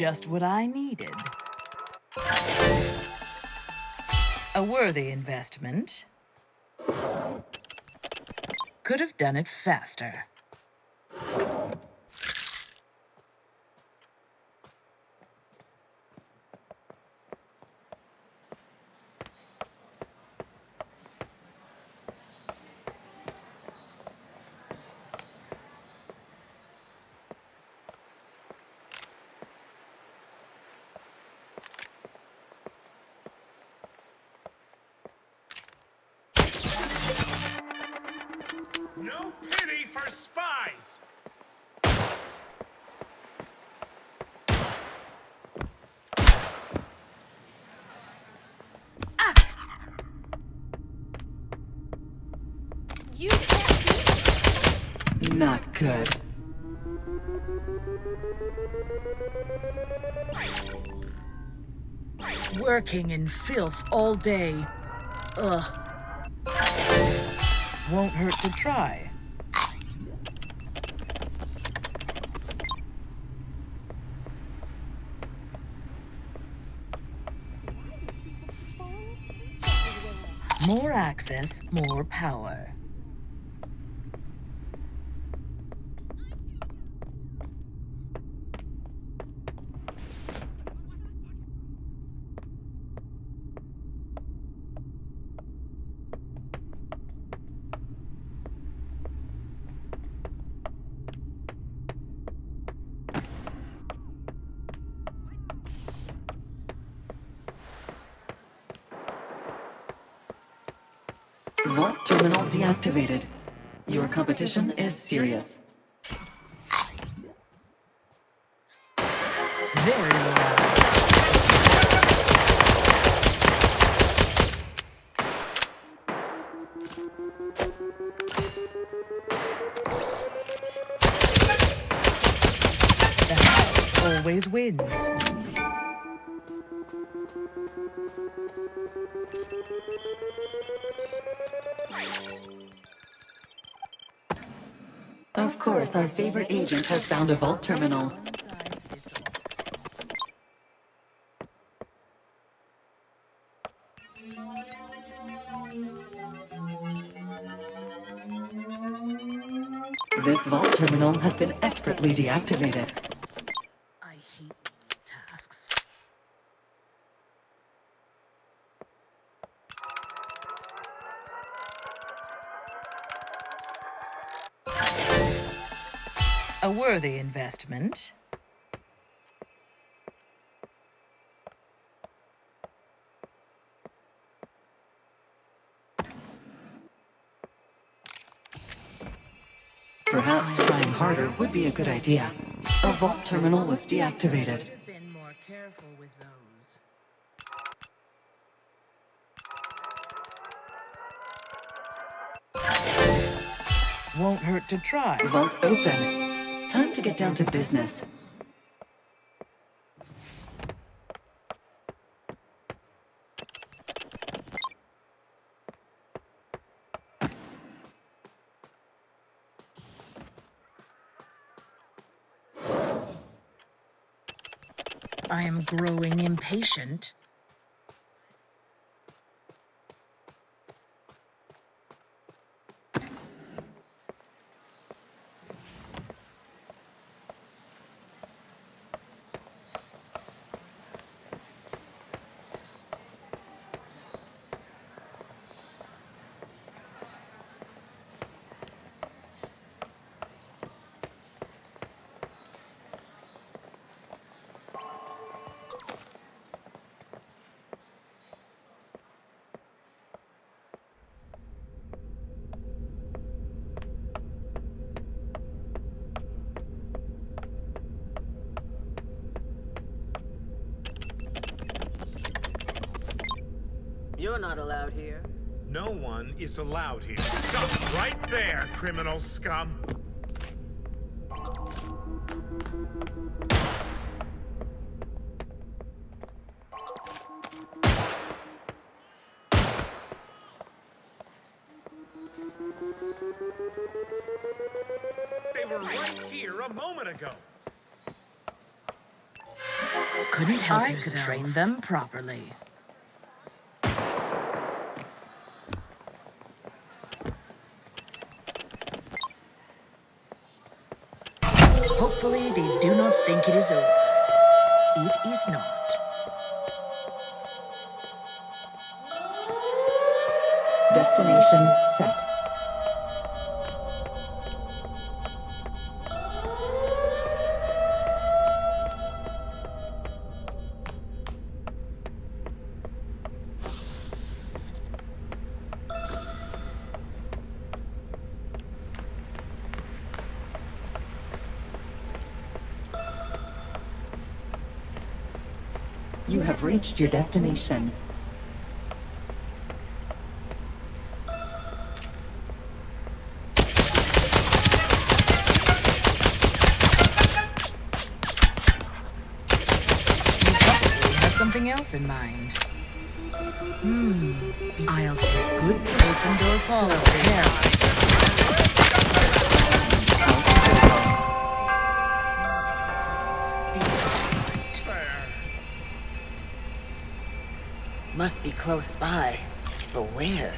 Just what I needed. A worthy investment. Could have done it faster. For spies! Not good. Working in filth all day. Ugh. Won't hurt to try. More access, more power. Vault terminal deactivated. Your competition is serious. Very well. The house always wins. Of course, our favorite agent has found a vault terminal. This vault terminal has been expertly deactivated. A worthy investment. Perhaps trying harder would be a good idea. A vault terminal was deactivated. Should have been more careful with those. Won't hurt to try. Vault open. Time to get down to business. I am growing impatient. You're not allowed here. No one is allowed here. Stop right there, criminal scum. They were right here a moment ago. Couldn't help I yourself. could train them properly. Hopefully, they do not think it is over. It is not. Destination set. You have reached your destination. Something else in mind. Hmm. I'll set good open door policy. Must be close by. But where?